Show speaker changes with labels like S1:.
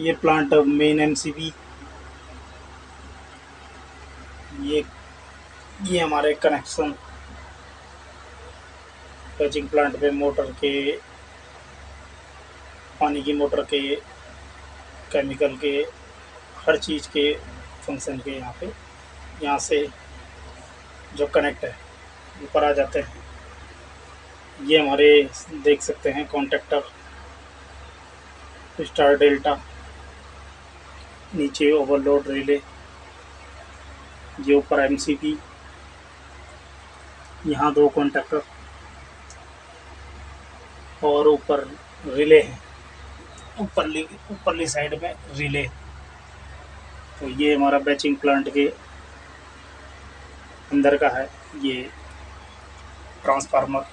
S1: ये plant main MCB ये ये हमारे कनेक्शन पैचिंग प्लांट पे मोटर के, पानी की मोटर के केमिकल के, हर चीज़ के फ़ंक्शन के यहाँ पे, यहाँ से जो कनेक्ट है ऊपर आ जाते हैं। ये हमारे देख सकते हैं कॉन्टेक्टर स्टार डेल्टा नीचे ओवरलोड रिले ये ऊपर एम सी पी यहाँ दो कॉन्टेक्टर और ऊपर रिले है। ऊपरली ऊपरली साइड में रिले तो ये हमारा बैचिंग प्लांट के अंदर का है, ये ट्रांसफार्मर